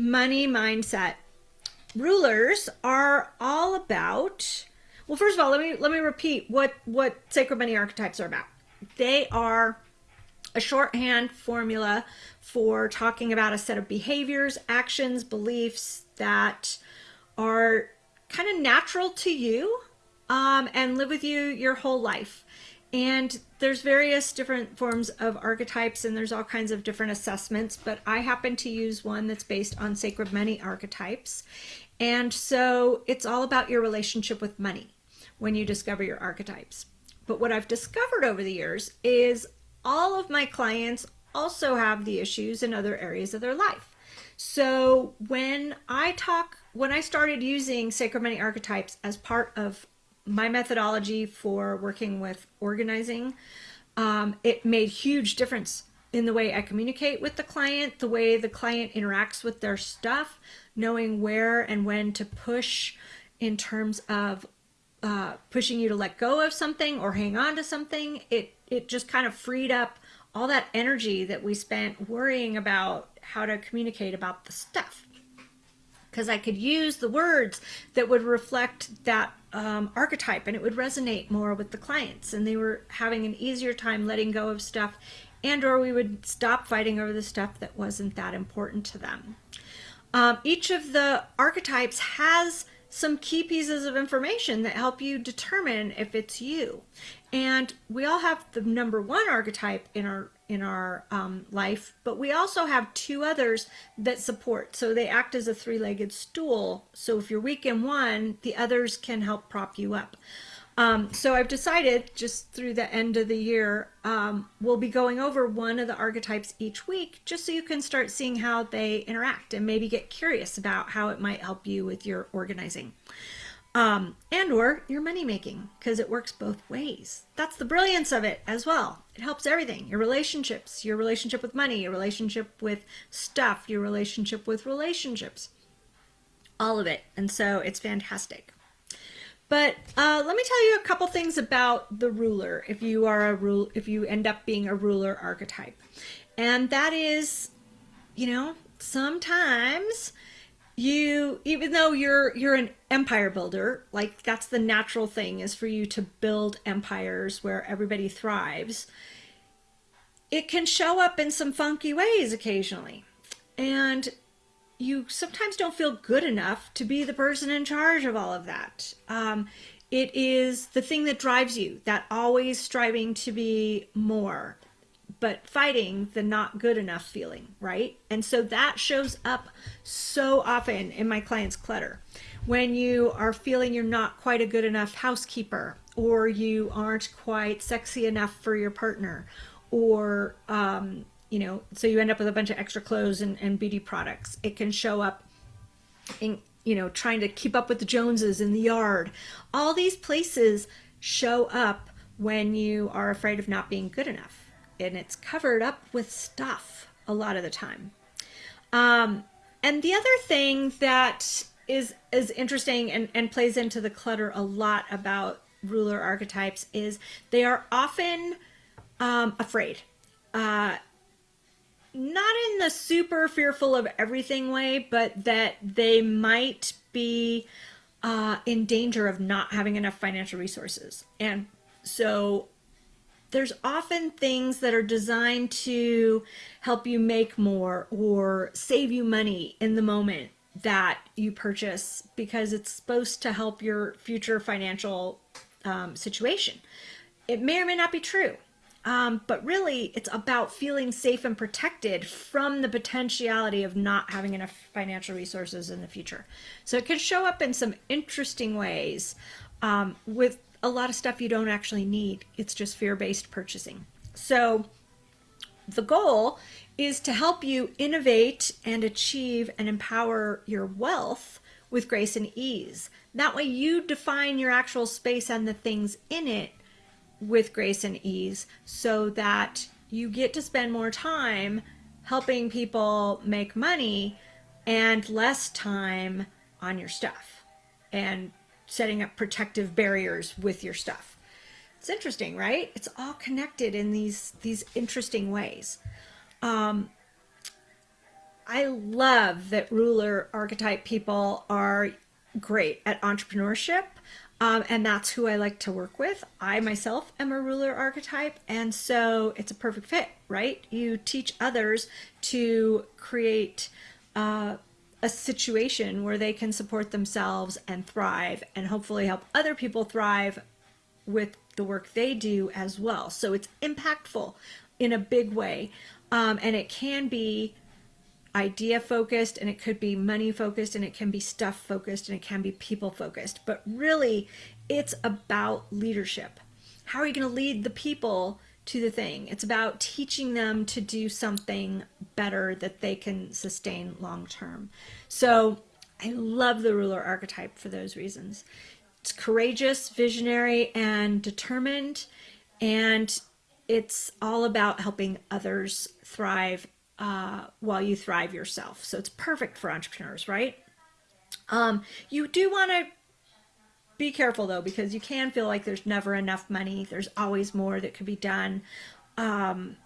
money mindset. Rulers are all about well, first of all, let me let me repeat what what sacred money archetypes are about. They are a shorthand formula for talking about a set of behaviors, actions, beliefs that are kind of natural to you um, and live with you your whole life. And there's various different forms of archetypes and there's all kinds of different assessments, but I happen to use one that's based on sacred money archetypes. And so it's all about your relationship with money when you discover your archetypes. But what I've discovered over the years is all of my clients also have the issues in other areas of their life. So when I talk, when I started using sacred money archetypes as part of my methodology for working with organizing, um, it made huge difference in the way I communicate with the client, the way the client interacts with their stuff, knowing where and when to push in terms of uh, pushing you to let go of something or hang on to something. It it just kind of freed up all that energy that we spent worrying about how to communicate about the stuff. Because I could use the words that would reflect that um, archetype and it would resonate more with the clients and they were having an easier time letting go of stuff and or we would stop fighting over the stuff that wasn't that important to them. Um, each of the archetypes has some key pieces of information that help you determine if it's you. And we all have the number one archetype in our in our um, life, but we also have two others that support. So they act as a three-legged stool. So if you're weak in one, the others can help prop you up. Um, so I've decided just through the end of the year, um, we'll be going over one of the archetypes each week, just so you can start seeing how they interact and maybe get curious about how it might help you with your organizing um, and or your money making because it works both ways. That's the brilliance of it as well. It helps everything, your relationships, your relationship with money, your relationship with stuff, your relationship with relationships, all of it. And so it's fantastic. But uh, let me tell you a couple things about the ruler if you are a rule if you end up being a ruler archetype. And that is, you know, sometimes you even though you're you're an empire builder, like that's the natural thing is for you to build empires where everybody thrives. It can show up in some funky ways occasionally. And you sometimes don't feel good enough to be the person in charge of all of that. Um, it is the thing that drives you, that always striving to be more, but fighting the not good enough feeling, right? And so that shows up so often in my clients' clutter. When you are feeling you're not quite a good enough housekeeper, or you aren't quite sexy enough for your partner, or um, you know, so you end up with a bunch of extra clothes and, and beauty products. It can show up in, you know, trying to keep up with the Joneses in the yard. All these places show up when you are afraid of not being good enough. And it's covered up with stuff a lot of the time. Um, and the other thing that is is interesting and, and plays into the clutter a lot about ruler archetypes is they are often um, afraid. Uh, not in the super fearful of everything way, but that they might be uh, in danger of not having enough financial resources. And so there's often things that are designed to help you make more or save you money in the moment that you purchase because it's supposed to help your future financial um, situation. It may or may not be true. Um, but really, it's about feeling safe and protected from the potentiality of not having enough financial resources in the future. So it can show up in some interesting ways um, with a lot of stuff you don't actually need. It's just fear-based purchasing. So the goal is to help you innovate and achieve and empower your wealth with grace and ease. That way you define your actual space and the things in it with grace and ease so that you get to spend more time helping people make money and less time on your stuff and setting up protective barriers with your stuff. It's interesting, right? It's all connected in these these interesting ways. Um, I love that ruler archetype people are great at entrepreneurship. Um, and that's who I like to work with. I myself am a ruler archetype, and so it's a perfect fit, right? You teach others to create uh, a situation where they can support themselves and thrive, and hopefully help other people thrive with the work they do as well. So it's impactful in a big way, um, and it can be idea focused and it could be money focused and it can be stuff focused and it can be people focused but really it's about leadership how are you going to lead the people to the thing it's about teaching them to do something better that they can sustain long term so i love the ruler archetype for those reasons it's courageous visionary and determined and it's all about helping others thrive uh, while you thrive yourself. So it's perfect for entrepreneurs, right? Um, you do want to be careful though, because you can feel like there's never enough money. There's always more that could be done. Um,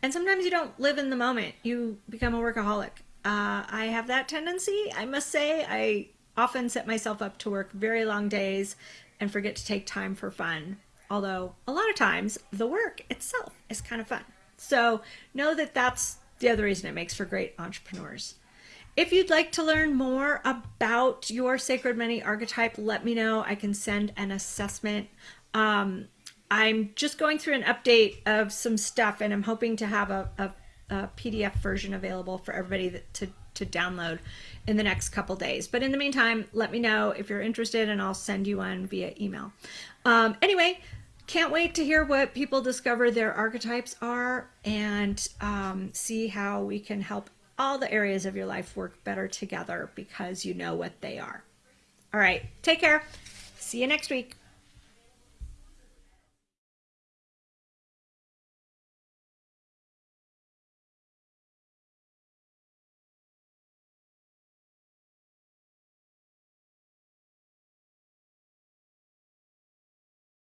and sometimes you don't live in the moment. You become a workaholic. Uh, I have that tendency, I must say. I often set myself up to work very long days and forget to take time for fun. Although a lot of times the work itself is kind of fun. So know that that's the other reason it makes for great entrepreneurs. If you'd like to learn more about your Sacred Money archetype, let me know. I can send an assessment. Um, I'm just going through an update of some stuff and I'm hoping to have a, a, a PDF version available for everybody that, to, to download in the next couple days. But in the meantime, let me know if you're interested and I'll send you one via email. Um, anyway, can't wait to hear what people discover their archetypes are and um, see how we can help all the areas of your life work better together because you know what they are. All right, take care. See you next week.